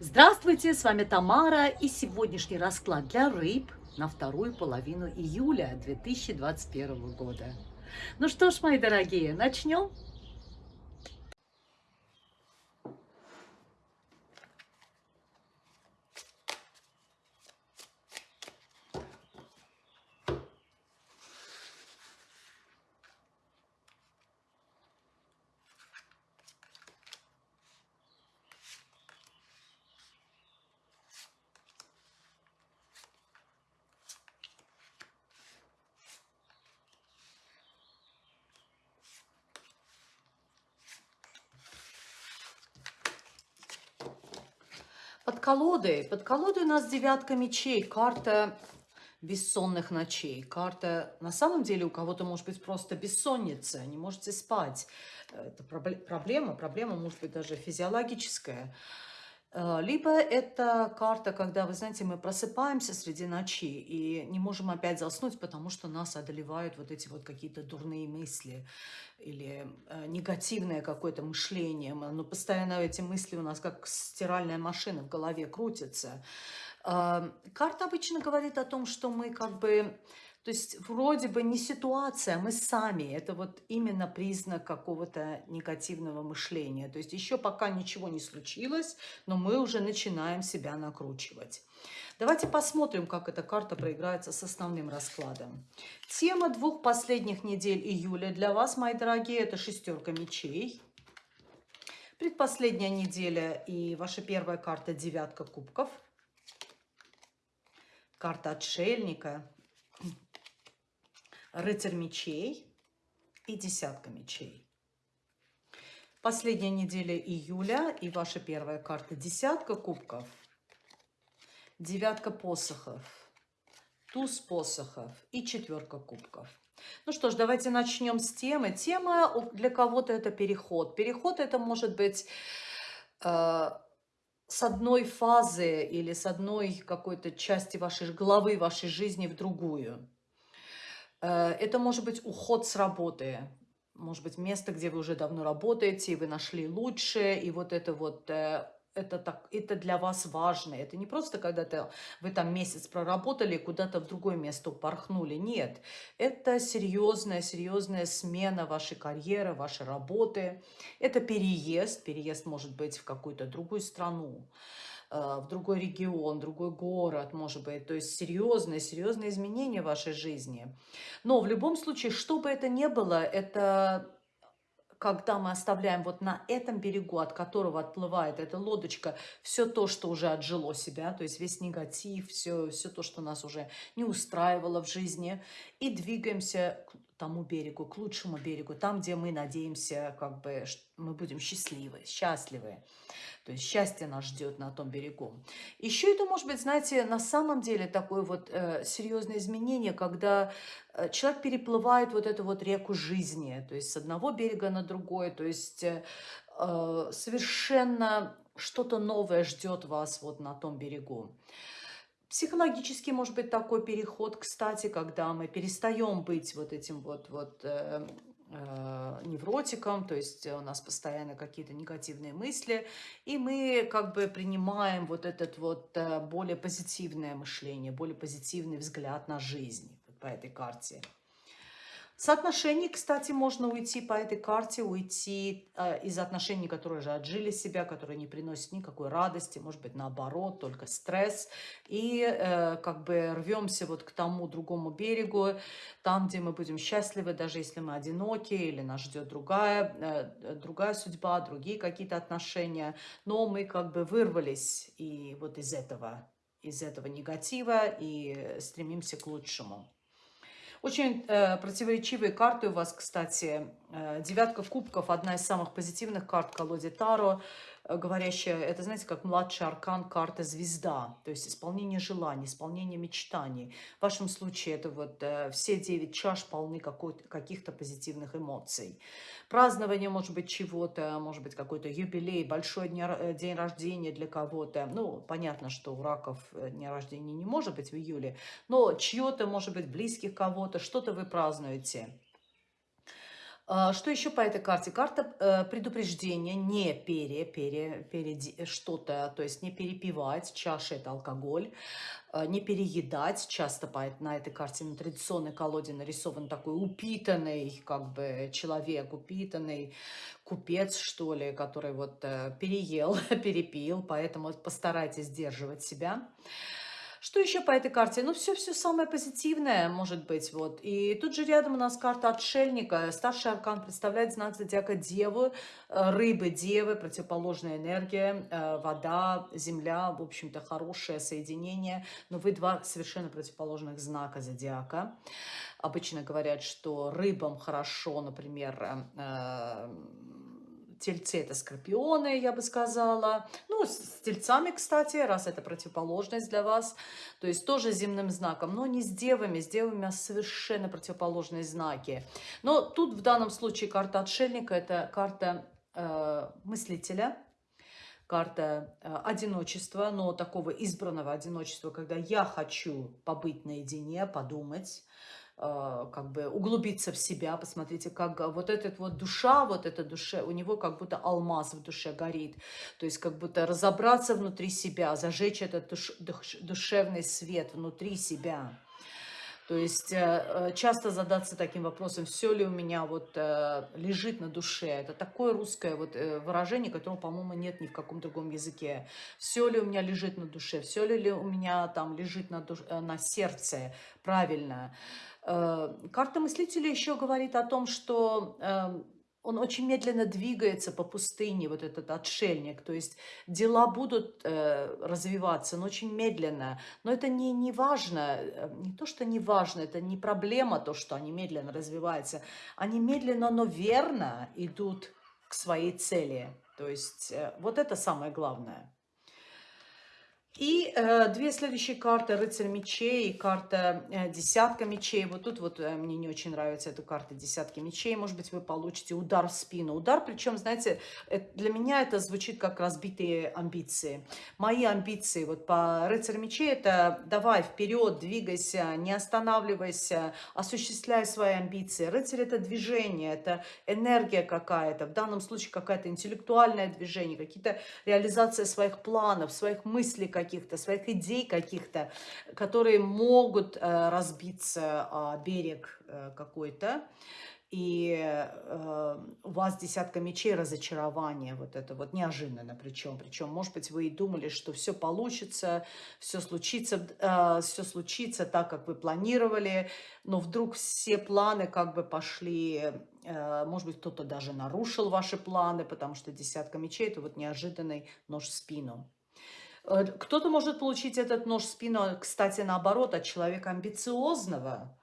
Здравствуйте, с вами Тамара и сегодняшний расклад для рыб на вторую половину июля 2021 года. Ну что ж, мои дорогие, начнем? Колодой, под колодой у нас девятка мечей, карта бессонных ночей. Карта, на самом деле, у кого-то может быть просто бессонница, не можете спать. Это проблема, проблема может быть даже физиологическая. Э, либо это карта, когда, вы знаете, мы просыпаемся среди ночи и не можем опять заснуть, потому что нас одолевают вот эти вот какие-то дурные мысли или э, негативное какое-то мышление. Но постоянно эти мысли у нас как стиральная машина в голове крутятся. Э, карта обычно говорит о том, что мы как бы... То есть вроде бы не ситуация, мы сами. Это вот именно признак какого-то негативного мышления. То есть еще пока ничего не случилось, но мы уже начинаем себя накручивать. Давайте посмотрим, как эта карта проиграется с основным раскладом. Тема двух последних недель июля для вас, мои дорогие, это шестерка мечей. Предпоследняя неделя и ваша первая карта девятка кубков. Карта отшельника, рыцарь мечей и десятка мечей. Последняя неделя июля и ваша первая карта десятка кубков – девятка посохов, туз посохов и четверка кубков. Ну что ж, давайте начнем с темы. Тема для кого-то это переход. Переход это может быть э, с одной фазы или с одной какой-то части вашей головы, вашей жизни в другую. Э, это может быть уход с работы. Может быть, место, где вы уже давно работаете, и вы нашли лучшее, и вот это вот э, это, так, это для вас важно. Это не просто когда-то вы там месяц проработали, куда-то в другое место упорхнули. Нет, это серьезная, серьезная смена вашей карьеры, вашей работы. Это переезд. Переезд может быть в какую-то другую страну в другой регион, другой город, может быть. То есть серьезные, серьезные изменения в вашей жизни. Но в любом случае, что бы это ни было, это когда мы оставляем вот на этом берегу, от которого отплывает эта лодочка, все то, что уже отжило себя, то есть весь негатив, все, все то, что нас уже не устраивало в жизни, и двигаемся тому берегу, к лучшему берегу, там, где мы надеемся, как бы мы будем счастливы, счастливы. То есть счастье нас ждет на том берегу. Еще это может быть, знаете, на самом деле такое вот э, серьезное изменение, когда э, человек переплывает вот эту вот реку жизни, то есть с одного берега на другой, то есть э, э совершенно что-то новое ждет вас вот на том берегу. Психологически может быть такой переход, кстати, когда мы перестаем быть вот этим вот, вот э, Э, невротиком, то есть у нас постоянно какие-то негативные мысли, и мы как бы принимаем вот этот вот э, более позитивное мышление, более позитивный взгляд на жизнь по этой карте. Соотношений, кстати, можно уйти по этой карте, уйти э, из отношений, которые уже отжили себя, которые не приносят никакой радости, может быть, наоборот, только стресс. И э, как бы рвемся вот к тому другому берегу, там, где мы будем счастливы, даже если мы одиноки, или нас ждет другая, э, другая судьба, другие какие-то отношения. Но мы как бы вырвались и вот из этого, из этого негатива и стремимся к лучшему. Очень э, противоречивые карты у вас, кстати. Э, девятка кубков, одна из самых позитивных карт колоде Таро, говорящая, это, знаете, как младший аркан карта звезда, то есть исполнение желаний, исполнение мечтаний. В вашем случае это вот э, все девять чаш полны каких-то позитивных эмоций. Празднование, может быть, чего-то, может быть, какой-то юбилей, большой э, день рождения для кого-то. Ну, понятно, что у раков э, дня рождения не может быть в июле, но чье-то, может быть, близких кого-то, что-то вы празднуете. А, Что еще по этой карте? Карта э, предупреждения, не пере, пере, пере что-то, то есть не перепивать, чаша это алкоголь, э, не переедать. Часто по, на этой карте на традиционной колоде нарисован такой упитанный как бы человек, упитанный купец, что ли, который вот э, переел, перепил, поэтому постарайтесь сдерживать себя. Что еще по этой карте? Ну, все-все самое позитивное, может быть, вот. И тут же рядом у нас карта отшельника. Старший аркан представляет знак зодиака Деву, э, рыбы, Девы, противоположная энергия, э, вода, земля, в общем-то, хорошее соединение. Но вы два совершенно противоположных знака зодиака. Обычно говорят, что рыбам хорошо, например, э, Тельцы это скорпионы, я бы сказала. Ну, с тельцами, кстати, раз это противоположность для вас. То есть тоже земным знаком, но не с девами. С девами совершенно противоположные знаки. Но тут в данном случае карта отшельника – это карта э, мыслителя, карта э, одиночества, но такого избранного одиночества, когда я хочу побыть наедине, подумать, как бы углубиться в себя, посмотрите, как э, вот этот вот душа, вот эта душа, у него как будто алмаз в душе горит, то есть как будто разобраться внутри себя, зажечь этот душ, душ, душевный свет внутри себя. То есть э, э, часто задаться таким вопросом, все ли у меня вот э, лежит на душе. Это такое русское вот выражение, которого, по-моему, нет ни в каком другом языке. Все ли у меня лежит на душе, все ли у меня там лежит на, душ... на сердце, правильно. Карта мыслителя еще говорит о том, что эм, он очень медленно двигается по пустыне, вот этот отшельник. То есть дела будут э, развиваться, но очень медленно. Но это не, не важно, э, не то, что не важно, это не проблема, то, что они медленно развиваются. Они медленно, но верно идут к своей цели. То есть э, вот это самое главное. И э, две следующие карты, рыцарь мечей и карта э, десятка мечей. Вот тут вот э, мне не очень нравится эта карта десятки мечей. Может быть, вы получите удар в спину. Удар, причем, знаете, э, для меня это звучит как разбитые амбиции. Мои амбиции вот по рыцарь мечей это давай вперед, двигайся, не останавливайся, осуществляй свои амбиции. Рыцарь это движение, это энергия какая-то, в данном случае какая-то интеллектуальное движение, какие-то реализация своих планов, своих мыслей, каких-то, своих идей каких-то, которые могут э, разбиться о берег э, какой-то. И э, у вас десятка мечей разочарование, вот это вот неожиданно причем. Причем, может быть, вы и думали, что все получится, все случится, э, все случится так, как вы планировали, но вдруг все планы как бы пошли, э, может быть, кто-то даже нарушил ваши планы, потому что десятка мечей – это вот неожиданный нож в спину. Э, кто-то может получить этот нож в спину, кстати, наоборот, от человека амбициозного.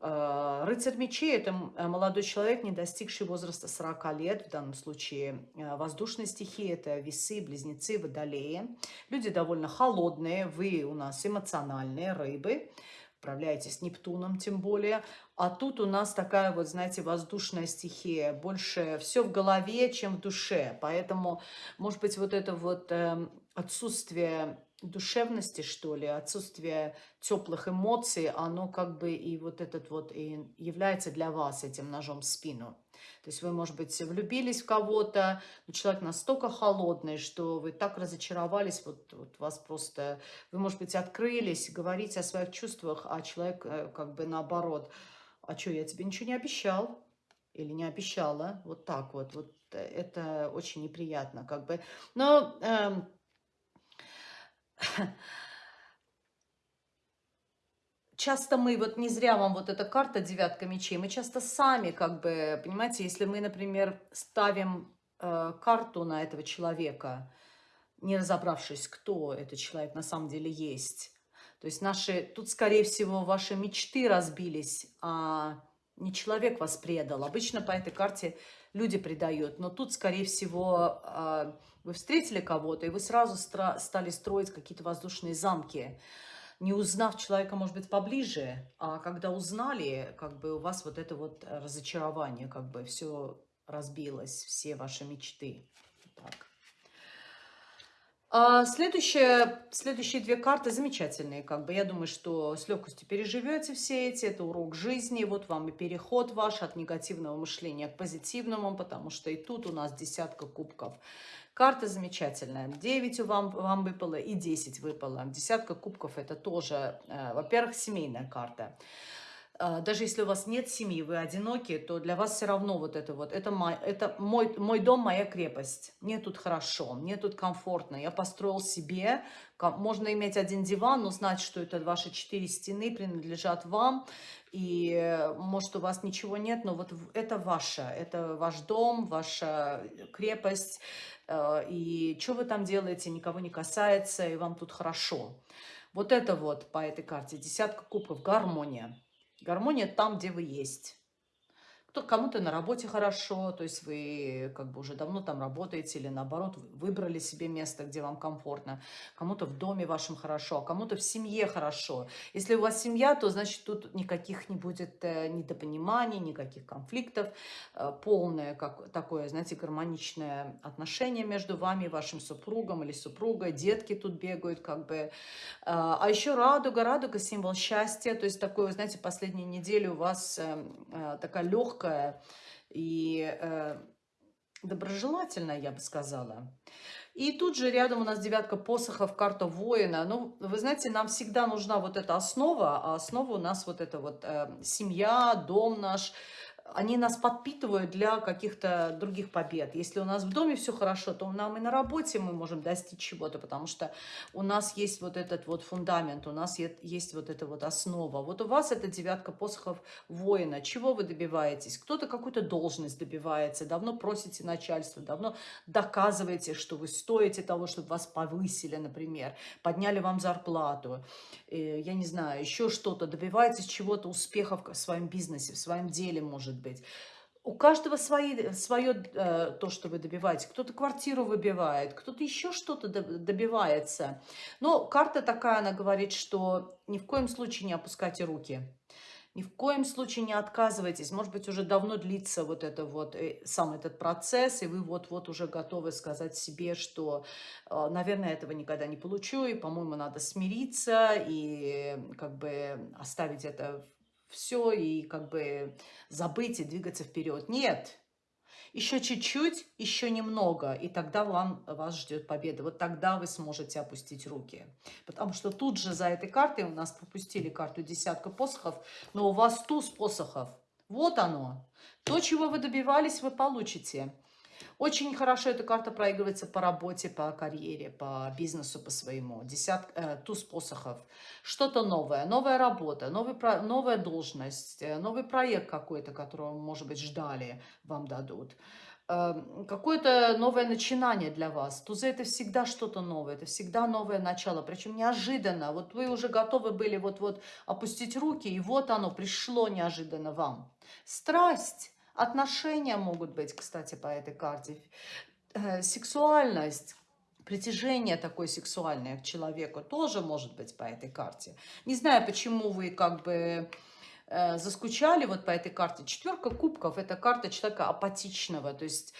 Э, рыцарь мечей – это э, молодой человек, не достигший возраста 40 лет, в данном случае воздушной стихии, это весы, близнецы, водолеи. Люди довольно холодные, вы у нас эмоциональные, рыбы, управляете с Нептуном тем более. А тут у нас такая вот, знаете, воздушная стихия. Больше все в голове, чем в душе. Поэтому, может быть, вот это вот эм, отсутствие душевности, что ли, отсутствие теплых эмоций, оно как бы и вот этот вот и является для вас этим ножом в спину. То есть вы, может быть, влюбились в кого-то, но человек настолько холодный, что вы так разочаровались, вот, вот вас просто... Вы, может быть, открылись, говорите о своих чувствах, а человек э, как бы наоборот. А что, я тебе ничего не обещал? Или не обещала? Вот так вот. Вот э, это очень неприятно как бы. Но... Эм, часто мы, вот не зря вам вот эта карта девятка мечей, мы часто сами как бы, понимаете, если мы, например, ставим э, карту на этого человека, не разобравшись, кто этот человек на самом деле есть, то есть наши, тут, скорее всего, ваши мечты разбились, а не человек вас предал. Обычно по этой карте люди предают, но тут, скорее всего, а, вы встретили кого-то, и вы сразу стали строить какие-то воздушные замки, не узнав человека, может быть, поближе, а когда узнали, как бы у вас вот это вот разочарование, как бы все разбилось, все ваши мечты. А, следующие, следующие две карты замечательные, как бы. Я думаю, что с легкостью переживете все эти. Это урок жизни. Вот вам и переход ваш от негативного мышления к позитивному, потому что и тут у нас десятка кубков. Карта замечательная. 9 вам, вам выпало и 10 выпало. Десятка кубков это тоже, э, во-первых, семейная карта. А, даже если у вас нет семьи, вы одиноки, то для вас все равно вот это вот, это, мой, это мой, мой дом, моя крепость. Мне тут хорошо, мне тут комфортно. Я построил себе, можно иметь один диван, но знать, что это ваши четыре стены принадлежат вам. И может у вас ничего нет, но вот это ваше, это ваш дом, ваша крепость. Э, и что вы там делаете, никого не касается, и вам тут хорошо. Вот это вот по этой карте, десятка кубков, гармония. Гармония там, где вы есть кто кому-то на работе хорошо, то есть вы как бы уже давно там работаете или наоборот выбрали себе место, где вам комфортно, кому-то в доме вашем хорошо, а кому-то в семье хорошо. Если у вас семья, то значит тут никаких не будет э, недопониманий, никаких конфликтов, э, полное как, такое, знаете, гармоничное отношение между вами вашим супругом или супругой, детки тут бегают как бы. А, а еще радуга, радуга символ счастья, то есть такое, знаете, последнюю неделю у вас э, такая легкая легкая и э, доброжелательная, я бы сказала. И тут же рядом у нас девятка посохов, карта воина. Ну, вы знаете, нам всегда нужна вот эта основа, а основа у нас вот эта вот э, семья, дом наш, они нас подпитывают для каких-то других побед. Если у нас в доме все хорошо, то нам и на работе мы можем достичь чего-то, потому что у нас есть вот этот вот фундамент, у нас есть вот эта вот основа. Вот у вас это девятка посохов воина. Чего вы добиваетесь? Кто-то какую-то должность добивается, давно просите начальство, давно доказываете, что вы стоите того, чтобы вас повысили, например, подняли вам зарплату, э, я не знаю, еще что-то, добиваетесь чего-то, успехов в своем бизнесе, в своем деле, может может быть. У каждого свои, свое э, то, что вы добиваетесь. Кто-то квартиру выбивает, кто-то еще что-то добивается. Но карта такая, она говорит, что ни в коем случае не опускайте руки. Ни в коем случае не отказывайтесь. Может быть, уже давно длится вот это вот, э, сам этот процесс, и вы вот-вот уже готовы сказать себе, что, э, наверное, этого никогда не получу, и, по-моему, надо смириться и как бы оставить это все и как бы забыть и двигаться вперед. Нет, еще чуть-чуть, еще немного, и тогда вам, вас ждет победа. Вот тогда вы сможете опустить руки. Потому что тут же за этой картой у нас пропустили карту десятка посохов, но у вас туз посохов. Вот оно. То, чего вы добивались, вы получите. Очень хорошо эта карта проигрывается по работе, по карьере, по бизнесу, по своему. Десят, э, туз посохов. Что-то новое, новая работа, новый, новая должность, э, новый проект какой-то, которого, может быть, ждали, вам дадут. Э, Какое-то новое начинание для вас. Тузы это всегда что-то новое, это всегда новое начало, причем неожиданно. Вот вы уже готовы были вот-вот опустить руки, и вот оно пришло неожиданно вам. Страсть Отношения могут быть, кстати, по этой карте. Э, сексуальность, притяжение такое сексуальное к человеку тоже может быть по этой карте. Не знаю, почему вы как бы э, заскучали вот по этой карте. Четверка кубков – это карта человека апатичного, то есть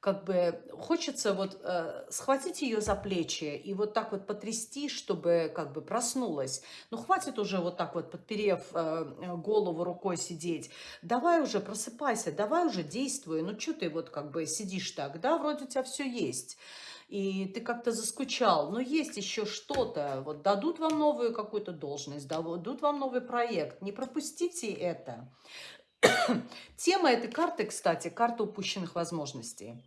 как бы хочется вот э, схватить ее за плечи и вот так вот потрясти, чтобы как бы проснулась. Ну, хватит уже вот так вот, подперев э, голову рукой сидеть. Давай уже просыпайся, давай уже действуй. Ну, что ты вот как бы сидишь так, да, вроде у тебя все есть и ты как-то заскучал, но есть еще что-то, вот дадут вам новую какую-то должность, дадут вам новый проект, не пропустите это. Тема этой карты, кстати, карта упущенных возможностей.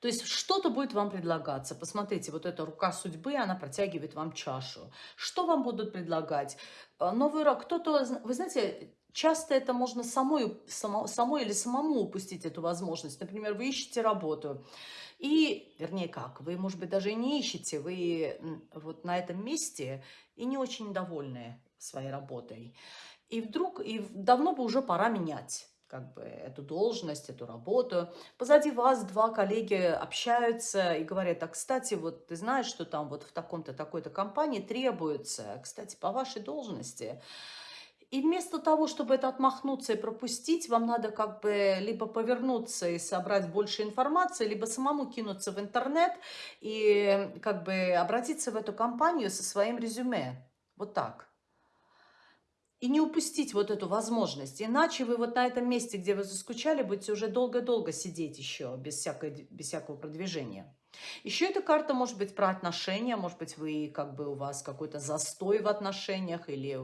То есть что-то будет вам предлагаться. Посмотрите, вот эта рука судьбы, она протягивает вам чашу. Что вам будут предлагать? А, новый рок. Кто-то, вы знаете, часто это можно самой, само, самой или самому упустить эту возможность. Например, вы ищете работу. И, вернее, как, вы, может быть, даже и не ищете, вы вот на этом месте и не очень довольны своей работой. И вдруг, и давно бы уже пора менять как бы эту должность, эту работу. Позади вас два коллеги общаются и говорят, а, кстати, вот ты знаешь, что там вот в таком-то, такой-то компании требуется, кстати, по вашей должности. И вместо того, чтобы это отмахнуться и пропустить, вам надо как бы либо повернуться и собрать больше информации, либо самому кинуться в интернет и как бы обратиться в эту компанию со своим резюме. Вот так. И не упустить вот эту возможность. Иначе вы вот на этом месте, где вы заскучали, будете уже долго-долго сидеть еще без, всякой, без всякого продвижения. Еще эта карта может быть про отношения, может быть, вы как бы у вас какой-то застой в отношениях или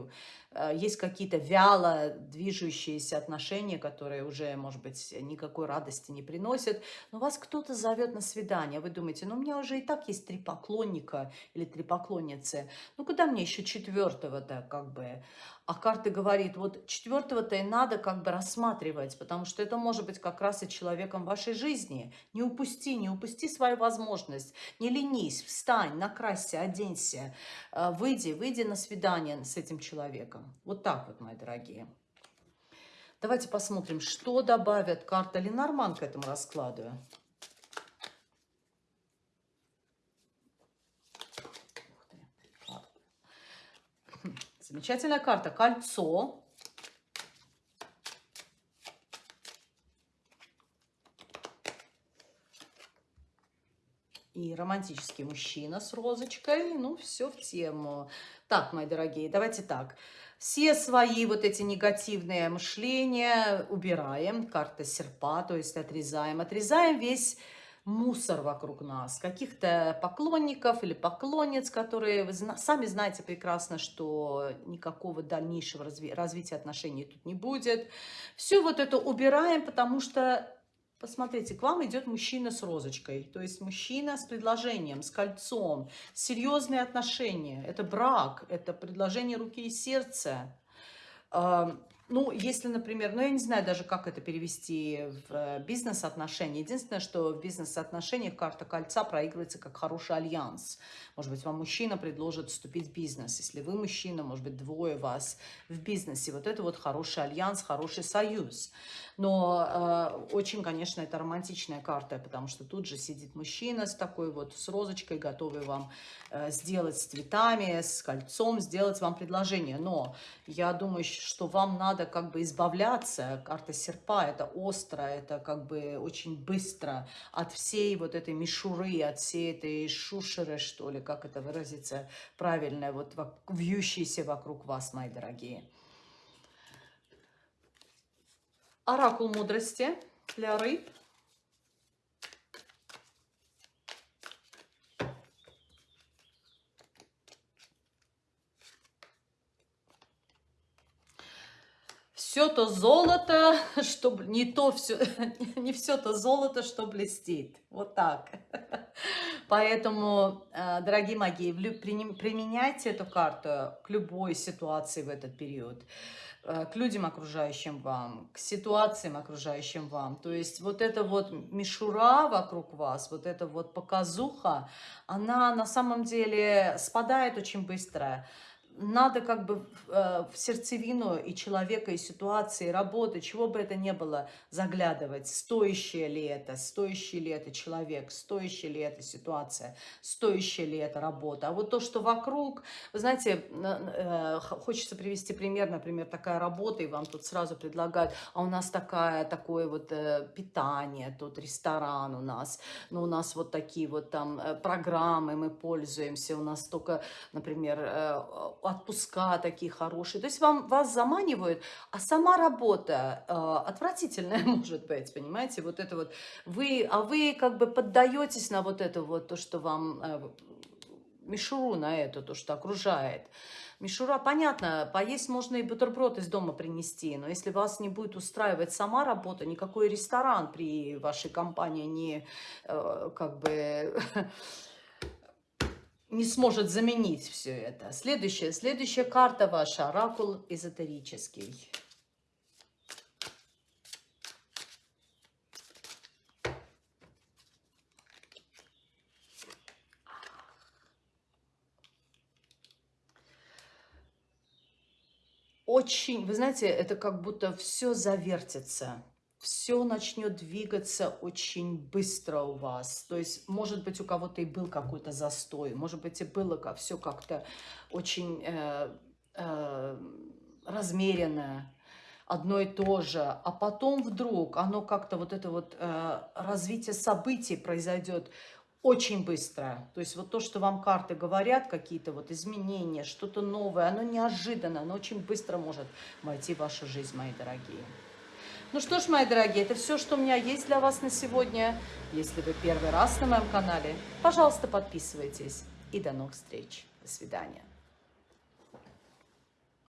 э, есть какие-то вяло движущиеся отношения, которые уже, может быть, никакой радости не приносят. Но вас кто-то зовет на свидание, вы думаете, ну у меня уже и так есть три поклонника или три поклонницы, ну куда мне еще четвертого-то как бы? А карта говорит, вот четвертого-то и надо как бы рассматривать, потому что это может быть как раз и человеком вашей жизни. Не упусти, не упусти свою возможность. Не ленись, встань, накрасься, оденься, э, выйди, выйди на свидание с этим человеком. Вот так вот, мои дорогие. Давайте посмотрим, что добавят карта Ленорман к этому раскладу. Замечательная карта. Кольцо. И романтический мужчина с розочкой. Ну, все в тему. Так, мои дорогие, давайте так. Все свои вот эти негативные мышления убираем. Карта серпа, то есть отрезаем. Отрезаем весь мусор вокруг нас, каких-то поклонников или поклонниц, которые вы сами знаете прекрасно, что никакого дальнейшего разви развития отношений тут не будет. Все вот это убираем, потому что Посмотрите, к вам идет мужчина с розочкой, то есть мужчина с предложением, с кольцом, серьезные отношения. Это брак, это предложение руки и сердца. Ну, если, например, ну, я не знаю даже, как это перевести в э, бизнес-отношения. Единственное, что в бизнес-отношениях карта кольца проигрывается как хороший альянс. Может быть, вам мужчина предложит вступить в бизнес. Если вы мужчина, может быть, двое вас в бизнесе. Вот это вот хороший альянс, хороший союз. Но э, очень, конечно, это романтичная карта, потому что тут же сидит мужчина с такой вот, с розочкой, готовый вам э, сделать с цветами, с кольцом, сделать вам предложение. Но я думаю, что вам надо как бы избавляться. Карта серпа, это остро, это как бы очень быстро от всей вот этой мишуры, от всей этой шушеры, что ли, как это выразиться правильно, вот вьющейся вокруг вас, мои дорогие. Оракул мудрости для рыб. Все то золото, что не то все, не все то золото, что блестит. Вот так. Поэтому, э, дорогие мои, применяйте эту карту к любой ситуации в этот период. Э, к людям, окружающим вам, к ситуациям, окружающим вам. То есть вот эта вот мишура вокруг вас, вот эта вот показуха, она на самом деле спадает очень быстро надо как бы э, в сердцевину и человека, и ситуации, и работы, чего бы это ни было, заглядывать, стоящее ли это, стоящий ли это человек, стоящая ли эта ситуация, стоящая ли эта работа. А вот то, что вокруг, вы знаете, э, хочется привести пример, например, такая работа, и вам тут сразу предлагают, а у нас такая, такое вот э, питание, тут ресторан у нас, ну у нас вот такие вот там программы мы пользуемся, у нас только, например, отпуска такие хорошие. То есть вам, вас заманивают, а сама работа э, отвратительная может быть, понимаете? Вот это вот вы, а вы как бы поддаетесь на вот это вот, то, что вам, э, мишуру на это, то, что окружает. Мишура, понятно, поесть можно и бутерброд из дома принести, но если вас не будет устраивать сама работа, никакой ресторан при вашей компании не, э, как бы не сможет заменить все это. Следующая, следующая карта ваша, оракул эзотерический. Очень, вы знаете, это как будто все завертится все начнет двигаться очень быстро у вас. То есть, может быть, у кого-то и был какой-то застой, может быть, и было как, все как-то очень... Э, э, размеренное, одно и то же, а потом вдруг оно как-то вот это вот э, развитие событий произойдет очень быстро. То есть вот то, что вам карты говорят, какие-то вот изменения, что-то новое, оно неожиданно, оно очень быстро может войти в вашу жизнь, мои дорогие. Ну что ж, мои дорогие, это все, что у меня есть для вас на сегодня. Если вы первый раз на моем канале, пожалуйста, подписывайтесь. И до новых встреч. До свидания.